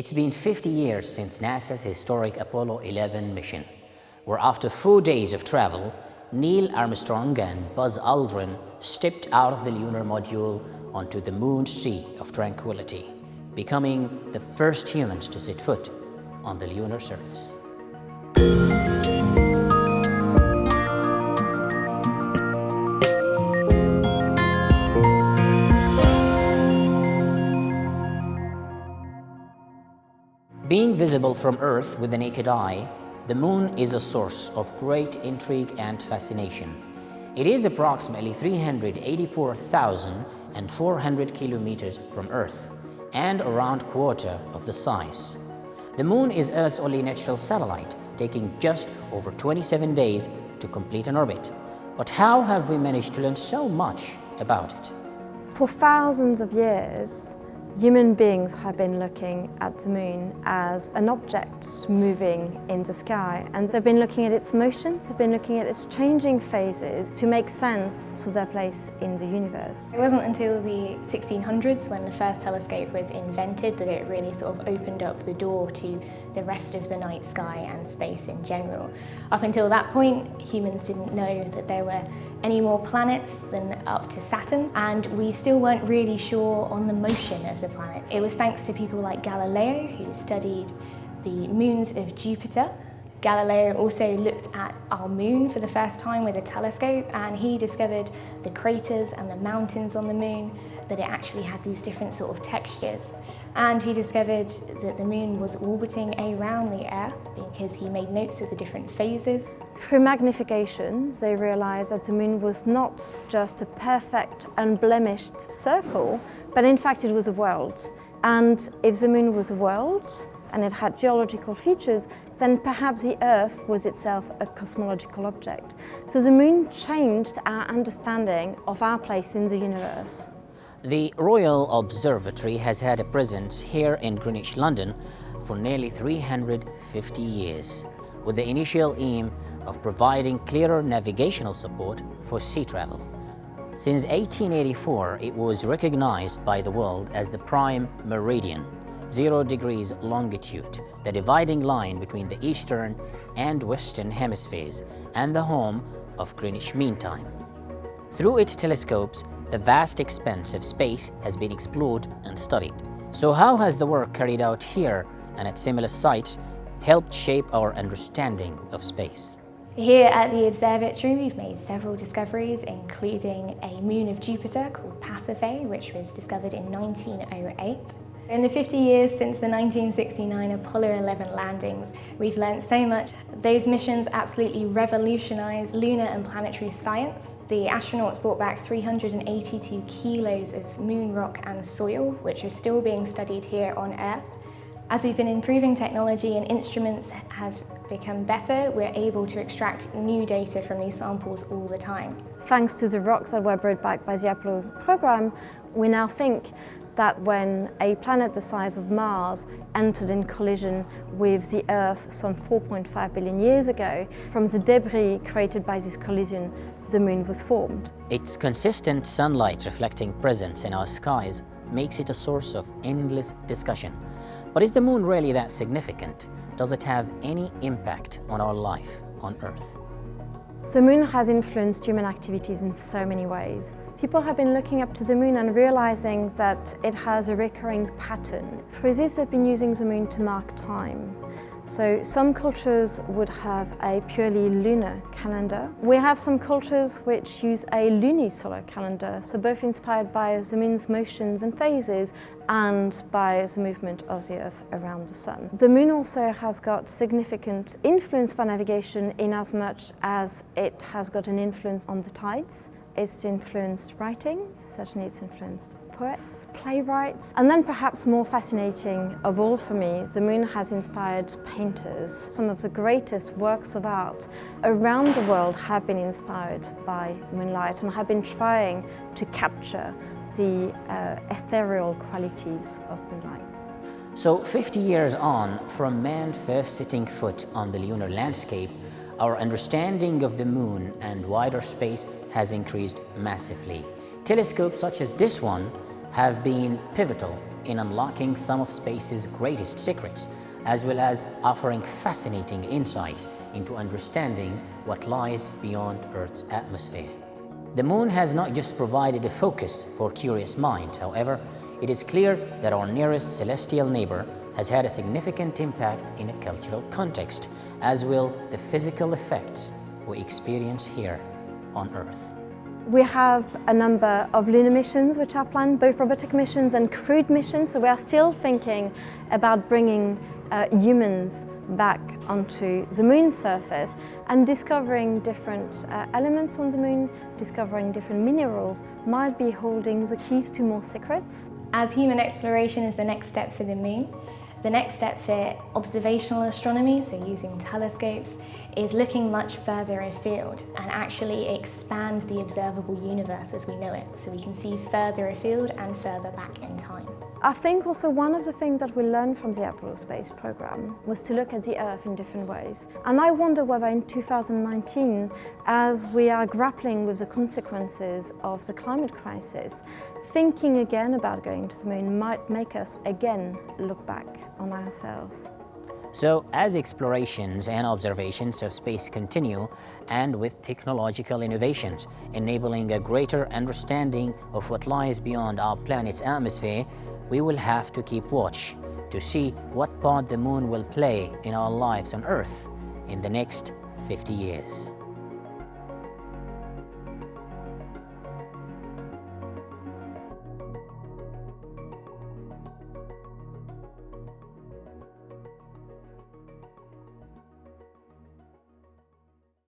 It's been 50 years since NASA's historic Apollo 11 mission, where after four days of travel, Neil Armstrong and Buzz Aldrin stepped out of the lunar module onto the moon's sea of tranquility, becoming the first humans to set foot on the lunar surface. Being visible from Earth with the naked eye, the Moon is a source of great intrigue and fascination. It is approximately 384,400 kilometers from Earth and around quarter of the size. The Moon is Earth's only natural satellite, taking just over 27 days to complete an orbit. But how have we managed to learn so much about it? For thousands of years, Human beings have been looking at the moon as an object moving in the sky and they've been looking at its motions, they've been looking at its changing phases to make sense to their place in the universe. It wasn't until the 1600s when the first telescope was invented that it really sort of opened up the door to the rest of the night sky and space in general. Up until that point, humans didn't know that there were any more planets than up to Saturn, and we still weren't really sure on the motion of the planets. It was thanks to people like Galileo, who studied the moons of Jupiter. Galileo also looked at our moon for the first time with a telescope and he discovered the craters and the mountains on the moon that it actually had these different sort of textures. And he discovered that the moon was orbiting around the Earth because he made notes of the different phases. Through magnification, they realized that the moon was not just a perfect, unblemished circle, but in fact it was a world. And if the moon was a world, and it had geological features, then perhaps the Earth was itself a cosmological object. So the moon changed our understanding of our place in the universe. The Royal Observatory has had a presence here in Greenwich, London for nearly 350 years, with the initial aim of providing clearer navigational support for sea travel. Since 1884, it was recognized by the world as the prime meridian, zero degrees longitude, the dividing line between the eastern and western hemispheres, and the home of Greenwich Mean Time. Through its telescopes, the vast expanse of space has been explored and studied. So how has the work carried out here and at similar sites helped shape our understanding of space? Here at the observatory we've made several discoveries including a moon of Jupiter called Pasiphae which was discovered in 1908 in the 50 years since the 1969 Apollo 11 landings, we've learnt so much. Those missions absolutely revolutionised lunar and planetary science. The astronauts brought back 382 kilos of moon rock and soil, which are still being studied here on Earth. As we've been improving technology and instruments have become better, we're able to extract new data from these samples all the time. Thanks to the rocks that were brought back by the Apollo program, we now think that when a planet the size of Mars entered in collision with the Earth some 4.5 billion years ago, from the debris created by this collision, the Moon was formed. Its consistent sunlight reflecting presence in our skies makes it a source of endless discussion. But is the Moon really that significant? Does it have any impact on our life on Earth? The moon has influenced human activities in so many ways. People have been looking up to the moon and realizing that it has a recurring pattern. For this, they've been using the moon to mark time. So some cultures would have a purely lunar calendar. We have some cultures which use a lunisolar calendar, so both inspired by the moon's motions and phases and by the movement of the Earth around the Sun. The Moon also has got significant influence for navigation in as much as it has got an influence on the tides. It's influenced writing, certainly it's influenced poets, playwrights, and then perhaps more fascinating of all for me, the moon has inspired painters. Some of the greatest works of art around the world have been inspired by moonlight and have been trying to capture the uh, ethereal qualities of moonlight. So 50 years on from man first setting foot on the lunar landscape, our understanding of the moon and wider space has increased massively. Telescopes such as this one have been pivotal in unlocking some of space's greatest secrets, as well as offering fascinating insights into understanding what lies beyond Earth's atmosphere. The moon has not just provided a focus for curious minds, however, it is clear that our nearest celestial neighbor has had a significant impact in a cultural context, as will the physical effects we experience here on Earth. We have a number of lunar missions which are planned, both robotic missions and crewed missions, so we are still thinking about bringing uh, humans back onto the moon's surface and discovering different uh, elements on the moon, discovering different minerals might be holding the keys to more secrets. As human exploration is the next step for the moon, the next step for observational astronomy, so using telescopes, is looking much further afield and actually expand the observable universe as we know it, so we can see further afield and further back in time. I think also one of the things that we learned from the Apollo space program was to look at the Earth in different ways. And I wonder whether in 2019, as we are grappling with the consequences of the climate crisis, thinking again about going to the moon might make us again look back on ourselves. So as explorations and observations of space continue, and with technological innovations enabling a greater understanding of what lies beyond our planet's atmosphere, we will have to keep watch to see what part the moon will play in our lives on Earth in the next 50 years.